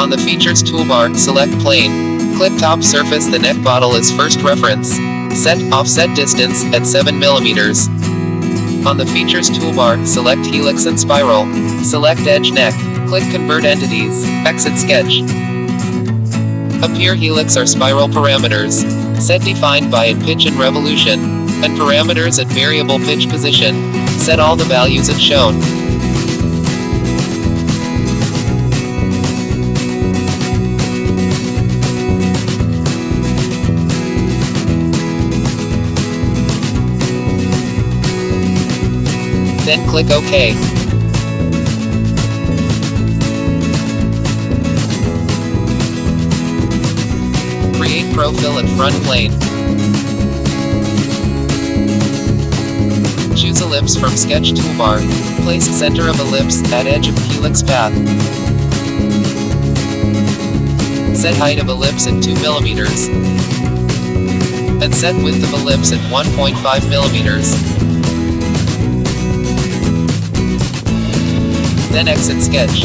On the Features toolbar, select Plane. Click Top Surface the neck bottle as first reference. Set Offset Distance at 7 millimeters. On the Features toolbar, select Helix and Spiral. Select Edge Neck. Click Convert Entities. Exit Sketch. Appear helix or spiral parameters. Set defined by in pitch and revolution. And parameters at variable pitch position. Set all the values as shown. Then click OK. Create profile and front plane. Choose ellipse from sketch toolbar. Place center of ellipse at edge of helix path. Set height of ellipse at 2 millimeters. And set width of ellipse at 1.5 millimeters. Then exit sketch.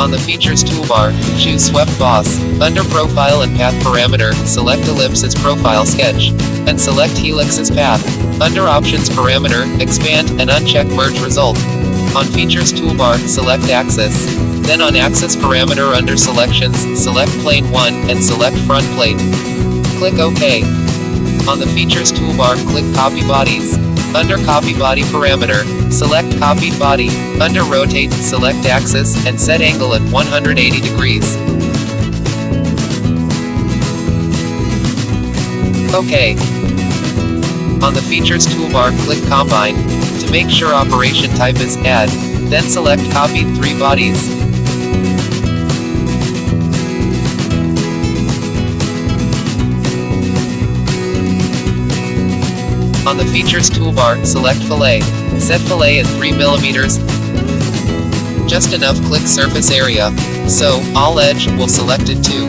On the Features toolbar, choose Swept Boss. Under Profile and Path Parameter, select Ellipse as Profile Sketch. And select Helix as Path. Under Options Parameter, expand, and uncheck Merge Result. On Features toolbar, select Axis. Then on Axis Parameter under Selections, select Plane 1, and select Front Plane. Click OK. On the Features toolbar, click Copy Bodies. Under Copy Body Parameter, select Copied Body. Under Rotate, select Axis, and set angle at 180 degrees. OK. On the Features toolbar, click Combine. To make sure operation type is Add. Then select Copied 3 bodies. On the Features toolbar, select Fillet. Set fillet at 3 millimeters. Just enough click surface area. So, all edge, will select it too.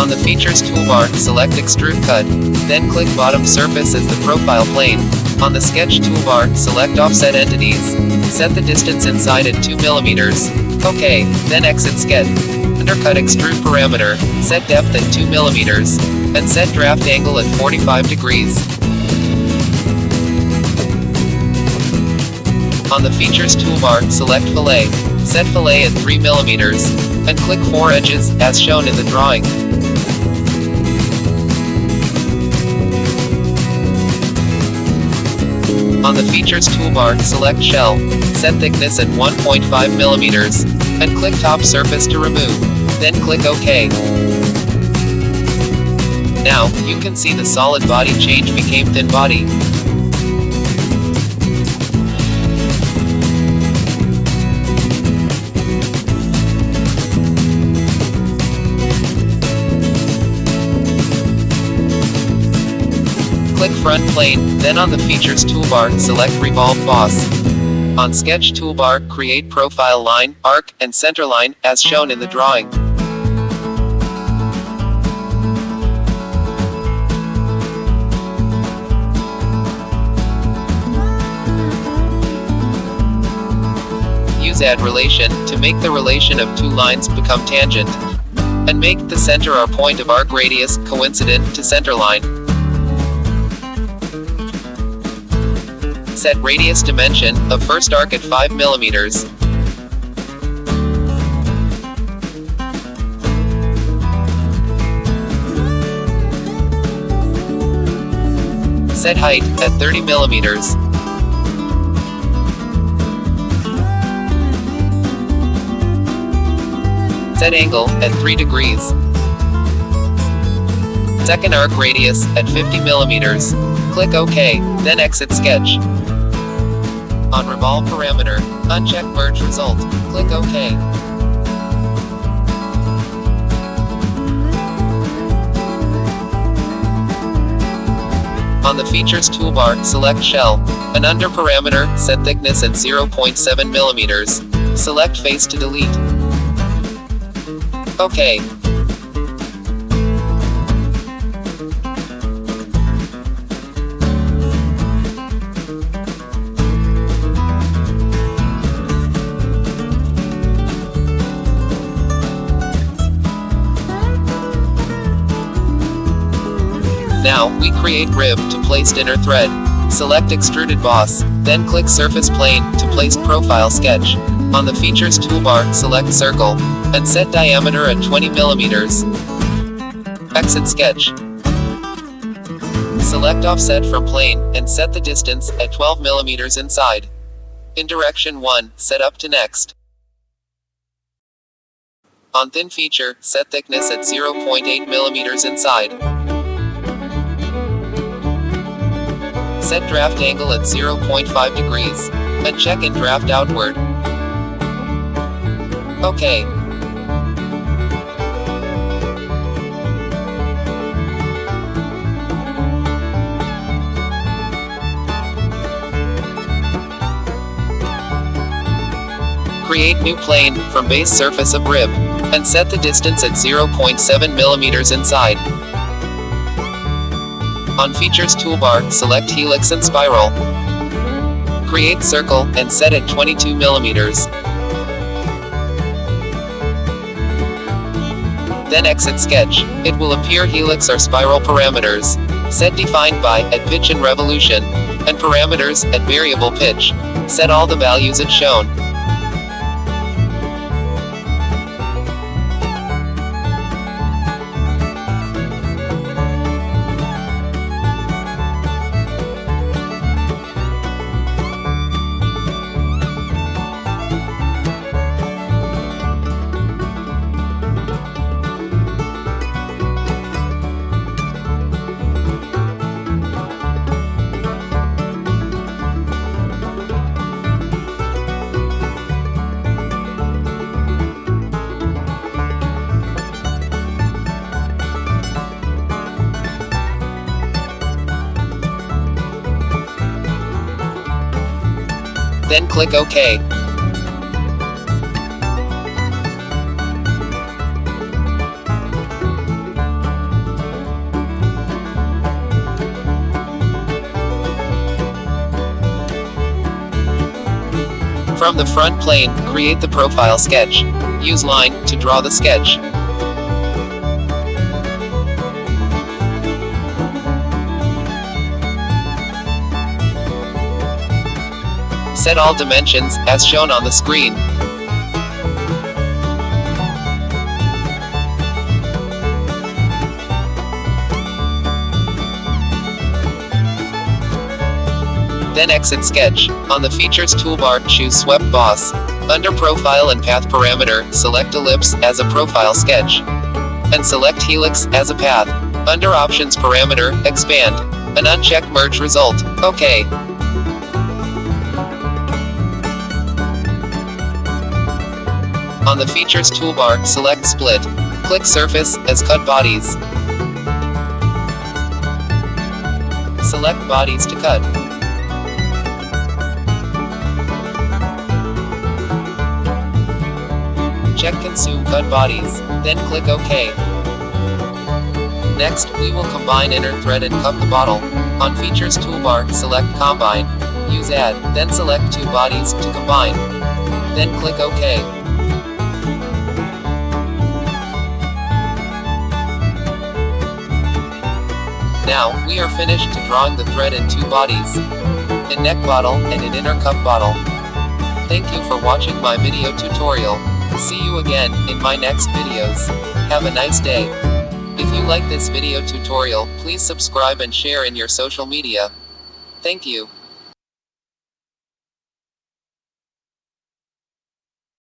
On the Features toolbar, select Extrude Cut. Then click Bottom Surface as the profile plane. On the Sketch toolbar, select Offset Entities. Set the distance inside at 2 millimeters. OK, then exit Sketch. Undercut Extrude Parameter, set depth at 2 millimeters. And set draft angle at 45 degrees. On the Features toolbar, select Fillet. Set Fillet at 3 millimeters. And click 4 edges, as shown in the drawing. On the Features toolbar, select Shell. Set thickness at 1.5 millimeters. And click Top Surface to remove. Then click OK. Now, you can see the solid body change became thin body. Click Front Plane, then on the Features toolbar, select Revolve Boss. On Sketch toolbar, create Profile Line, Arc, and Center Line, as shown in the drawing. Use add relation, to make the relation of two lines become tangent. And make the center or point of arc radius, coincident, to center line. Set radius dimension, of first arc at 5 millimeters. Set height, at 30 millimeters. Set angle, at 3 degrees. Second arc radius, at 50 millimeters. Click OK, then exit sketch. On Revolve parameter, uncheck Merge Result, click OK. On the Features toolbar, select Shell. And under Parameter, set thickness at 0.7 millimeters. Select Face to delete. Okay. Now, we create rib to place inner thread. Select extruded boss then click surface plane to place profile sketch. On the features toolbar, select circle, and set diameter at 20 millimeters. Exit sketch. Select offset from plane, and set the distance at 12 millimeters inside. In direction 1, set up to next. On thin feature, set thickness at 0.8 millimeters inside. Set draft angle at 0.5 degrees. And check and draft outward. OK. Create new plane, from base surface of rib. And set the distance at 0.7 millimeters inside. On Features toolbar, select Helix and Spiral. Create circle, and set at 22 millimeters. Then exit sketch. It will appear helix or spiral parameters. Set defined by, at pitch and revolution. And parameters, at variable pitch. Set all the values as shown. Click OK. From the front plane, create the profile sketch. Use line to draw the sketch. Set all dimensions, as shown on the screen. Then exit sketch. On the features toolbar, choose swept boss. Under profile and path parameter, select ellipse as a profile sketch. And select helix as a path. Under options parameter, expand. An uncheck merge result. OK. On the Features toolbar, select Split. Click Surface, as Cut Bodies. Select Bodies to cut. Check Consume Cut Bodies, then click OK. Next, we will combine inner thread and cup the bottle. On Features toolbar, select Combine. Use Add, then select two bodies to combine. Then click OK. Now, we are finished to drawing the thread in two bodies. A neck bottle, and an inner cup bottle. Thank you for watching my video tutorial. See you again, in my next videos. Have a nice day. If you like this video tutorial, please subscribe and share in your social media. Thank you.